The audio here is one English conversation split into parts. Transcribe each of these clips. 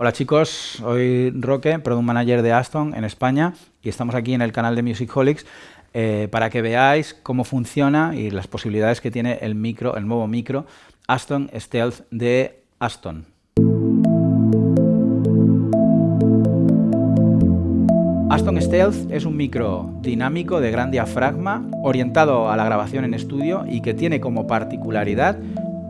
Hola chicos, soy Roque, Product Manager de Aston en España y estamos aquí en el canal de Musicholics eh, para que veáis cómo funciona y las posibilidades que tiene el micro, el nuevo micro Aston Stealth de Aston. Aston Stealth es un micro dinámico de gran diafragma orientado a la grabación en estudio y que tiene como particularidad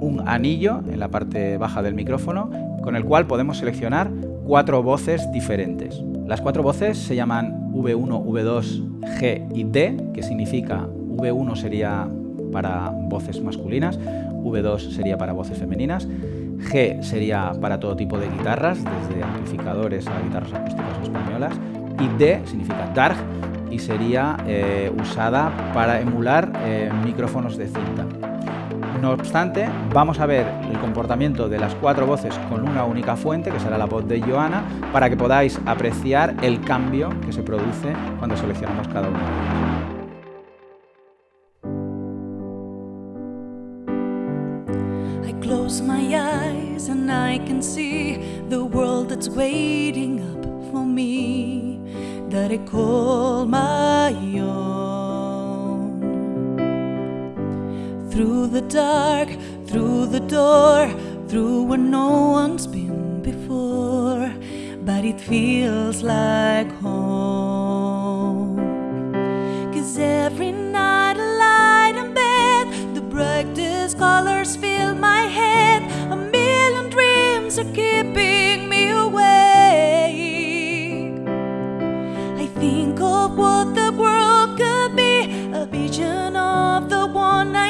un anillo en la parte baja del micrófono con el cual podemos seleccionar cuatro voces diferentes. Las cuatro voces se llaman V1, V2, G y D, que significa V1 sería para voces masculinas, V2 sería para voces femeninas, G sería para todo tipo de guitarras, desde amplificadores a guitarras acústicas españolas, y D significa dark y sería eh, usada para emular eh, micrófonos de cinta. No obstante, vamos a ver el comportamiento de las cuatro voces con una única fuente, que será la voz de Joana, para que podáis apreciar el cambio que se produce cuando seleccionamos cada una de close my eyes and I can see the world that's waiting for me that I call my own. Through the dark, through the door, through where no one's been before, but it feels like home. Cause every night I lie in bed, the brightest colors fill my head, a million dreams are keeping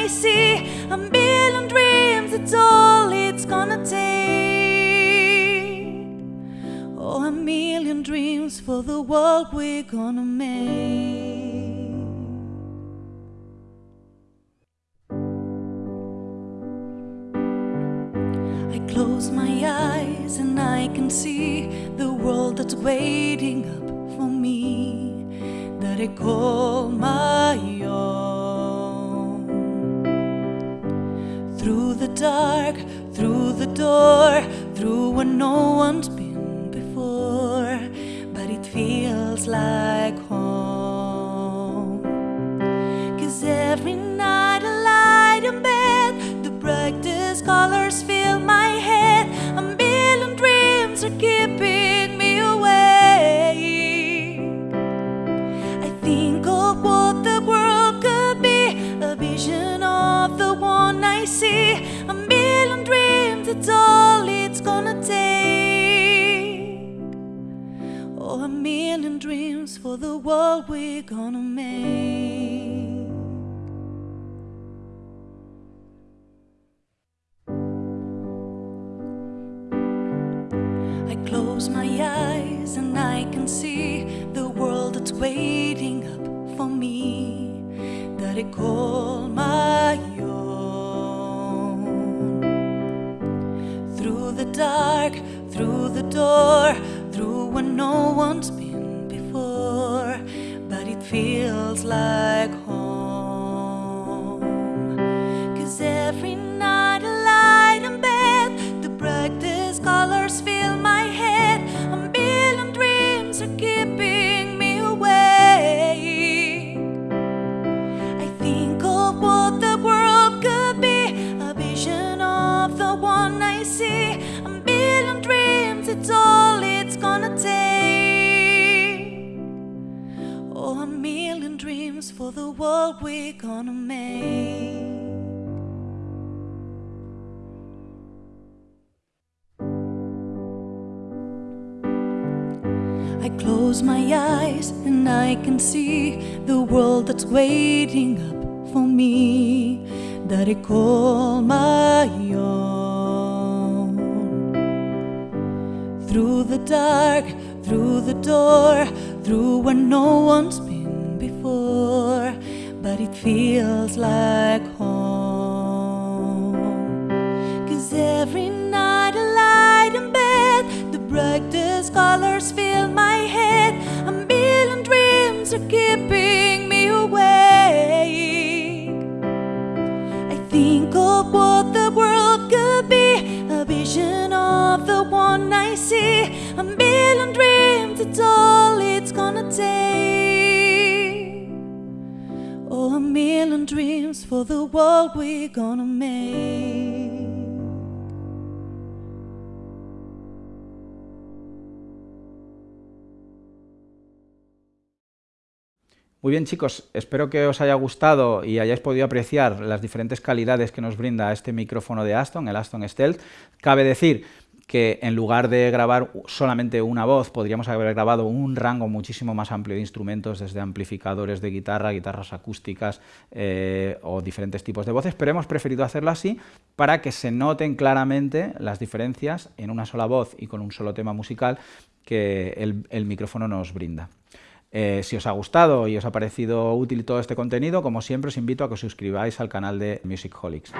see. A million dreams, it's all it's gonna take. Oh, a million dreams for the world we're gonna make. I close my eyes and I can see the world that's waiting up for me that I call my the dark, through the door, through where no one's been before, but it feels like home. Cause every night I lie in bed, the brightest colors fill my head, a million dreams are keeping me awake. I think all it's gonna take. Oh, a million dreams for the world we're gonna make. I close my eyes and I can see the world that's waiting up for me that I call my own. Dark, through the door, through where no one's been before, but it feels like home. Cause every night I lie in bed, the brightest colors fill my head, a million dreams are keeping me awake. I think of what the world could be, a vision of the one I see, it's all it's gonna take. Oh, a million dreams for the world we're gonna make. I close my eyes and I can see the world that's waiting up for me that I call my own. Through the dark, through the door, through where no one's been before, but it feels like home. Cause every night I lie in bed, the brightest colors fill my see a million dreams, it's all it's gonna take. Oh, a million dreams for the world we're gonna make. Muy bien chicos, espero que os haya gustado y hayáis podido apreciar las diferentes calidades que nos brinda este micrófono de Aston, el Aston Stealth. Cabe decir que en lugar de grabar solamente una voz, podríamos haber grabado un rango muchísimo más amplio de instrumentos, desde amplificadores de guitarra, guitarras acústicas eh, o diferentes tipos de voces, pero hemos preferido hacerlo así para que se noten claramente las diferencias en una sola voz y con un solo tema musical que el micrófono nos brinda. Eh, si os ha gustado y os ha parecido útil todo este contenido, como siempre os invito a que os suscribáis al canal de Musicholics.